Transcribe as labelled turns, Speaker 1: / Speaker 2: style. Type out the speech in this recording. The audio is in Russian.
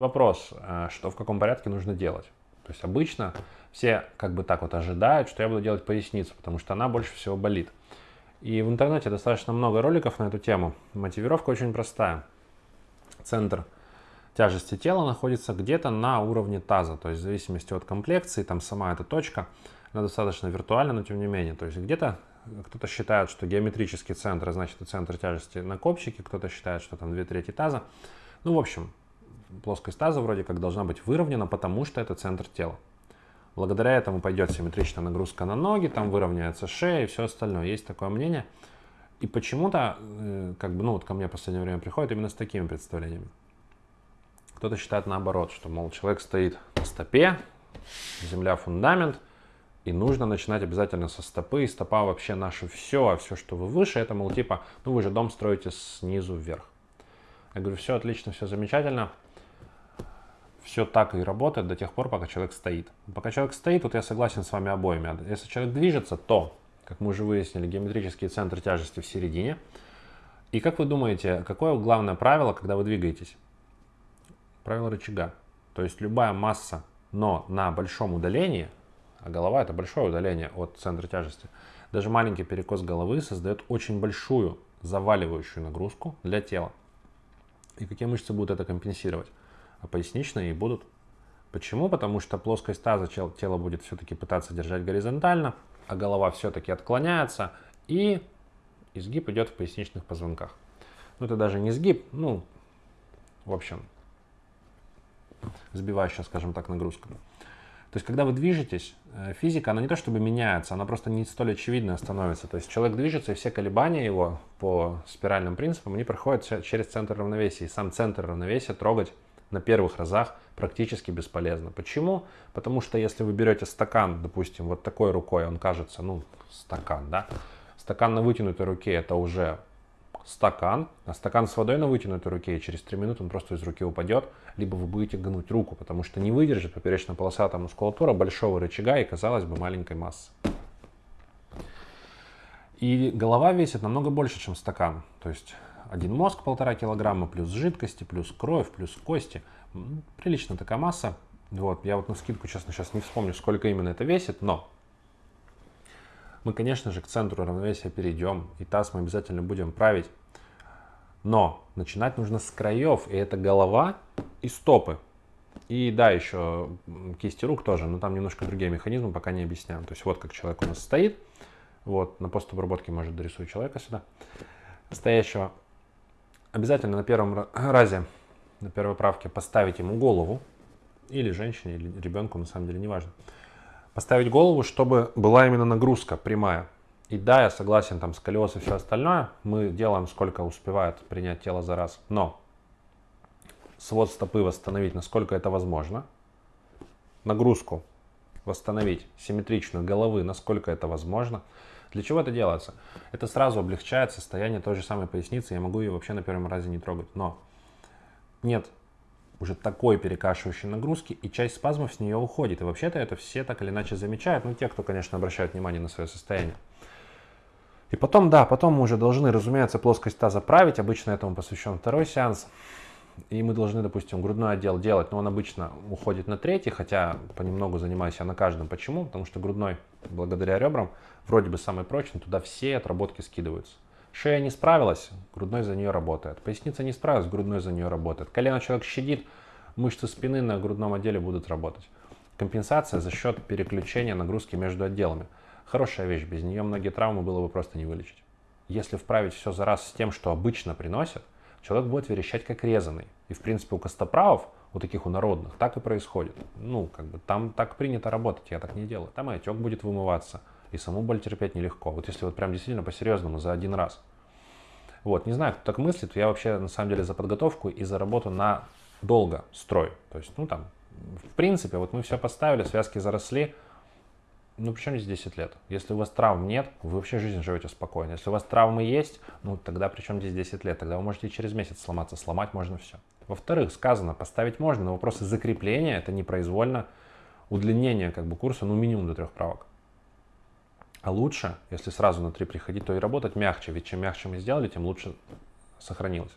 Speaker 1: Вопрос, э, что в каком порядке нужно делать. То есть обычно все как бы так вот ожидают, что я буду делать поясницу, потому что она больше всего болит. И в интернете достаточно много роликов на эту тему. Мотивировка очень простая. Центр тяжести тела находится где-то на уровне таза. То есть в зависимости от комплекции, там сама эта точка, она достаточно виртуальна, но тем не менее. То есть где-то кто-то считает, что геометрический центр, значит, центр тяжести на копчике, кто-то считает, что там две трети таза. Ну, в общем, плоскость таза вроде как должна быть выровнена, потому что это центр тела. Благодаря этому пойдет симметричная нагрузка на ноги, там выровняется шея и все остальное. Есть такое мнение. И почему-то, э, как бы, ну вот ко мне в последнее время приходят именно с такими представлениями. Кто-то считает наоборот, что, мол, человек стоит на стопе, земля фундамент, и нужно начинать обязательно со стопы, и стопа вообще наше все, а все, что вы выше, это, мол, типа, ну вы же дом строите снизу вверх. Я говорю, все отлично, все замечательно, все так и работает до тех пор, пока человек стоит. Пока человек стоит, вот я согласен с вами обоими. Если человек движется, то, как мы уже выяснили, геометрический центр тяжести в середине. И как вы думаете, какое главное правило, когда вы двигаетесь? Правило рычага. То есть любая масса, но на большом удалении, а голова это большое удаление от центра тяжести, даже маленький перекос головы создает очень большую заваливающую нагрузку для тела. И какие мышцы будут это компенсировать? А поясничные и будут. Почему? Потому что плоскость таза тело будет все-таки пытаться держать горизонтально, а голова все-таки отклоняется, и изгиб идет в поясничных позвонках. Ну, это даже не сгиб, ну, в общем, сбивающая, скажем так, нагрузка. То есть, когда вы движетесь, э, физика, она не то чтобы меняется, она просто не столь очевидно становится. То есть, человек движется, и все колебания его по спиральным принципам, они проходят через центр равновесия. И сам центр равновесия трогать на первых разах практически бесполезно. Почему? Потому что если вы берете стакан, допустим, вот такой рукой, он кажется, ну, стакан, да? Стакан на вытянутой руке это уже стакан, а стакан с водой на вытянутой руке, и через 3 минуты он просто из руки упадет, либо вы будете гнуть руку, потому что не выдержит поперечно-полосатая мускулатура большого рычага и, казалось бы, маленькой массы. И голова весит намного больше, чем стакан. То есть один мозг полтора килограмма, плюс жидкости, плюс кровь, плюс кости. Прилично такая масса. Вот, я вот на скидку, честно, сейчас не вспомню, сколько именно это весит, но мы, конечно же, к центру равновесия перейдем, и таз мы обязательно будем править. Но начинать нужно с краев, и это голова и стопы. И да, еще кисти рук тоже, но там немножко другие механизмы, пока не объясняем. То есть вот как человек у нас стоит, вот на постобработке, может, дорисую человека сюда, стоящего обязательно на первом разе, на первой правке поставить ему голову, или женщине, или ребенку, на самом деле, неважно. Поставить голову, чтобы была именно нагрузка прямая. И да, я согласен, там сколиоз и все остальное, мы делаем сколько успевает принять тело за раз. Но свод стопы восстановить, насколько это возможно. Нагрузку восстановить, симметричную головы, насколько это возможно. Для чего это делается? Это сразу облегчает состояние той же самой поясницы. Я могу ее вообще на первом разе не трогать. Но нет уже такой перекашивающей нагрузки, и часть спазмов с нее уходит. И вообще-то это все так или иначе замечают. Ну, те, кто, конечно, обращают внимание на свое состояние. И потом, да, потом мы уже должны, разумеется, плоскость таза править. Обычно этому посвящен второй сеанс и мы должны, допустим, грудной отдел делать, но он обычно уходит на третий, хотя понемногу занимаюсь я на каждом. Почему? Потому что грудной, благодаря ребрам, вроде бы самый прочный, туда все отработки скидываются. Шея не справилась, грудной за нее работает. Поясница не справилась, грудной за нее работает. Колено человек щадит, мышцы спины на грудном отделе будут работать. Компенсация за счет переключения нагрузки между отделами. Хорошая вещь, без нее многие травмы было бы просто не вылечить. Если вправить все за раз с тем, что обычно приносят, человек будет верещать как резанный. И, в принципе, у костоправов, у таких у народных, так и происходит. Ну, как бы там так принято работать, я так не делаю. Там и отек будет вымываться, и саму боль терпеть нелегко. Вот если вот прям действительно по-серьезному, за один раз. Вот, не знаю, кто так мыслит, я вообще на самом деле за подготовку и за работу на долго строй. То есть, ну там, в принципе, вот мы все поставили, связки заросли, ну, причем здесь 10 лет? Если у вас травм нет, вы вообще жизнь живете спокойно. Если у вас травмы есть, ну, тогда причем здесь 10 лет? Тогда вы можете через месяц сломаться. Сломать можно все. Во-вторых, сказано, поставить можно, но вопросы закрепления, это непроизвольно удлинение как бы курса, ну, минимум до трех правок. А лучше, если сразу на три приходить, то и работать мягче. Ведь чем мягче мы сделали, тем лучше сохранилось.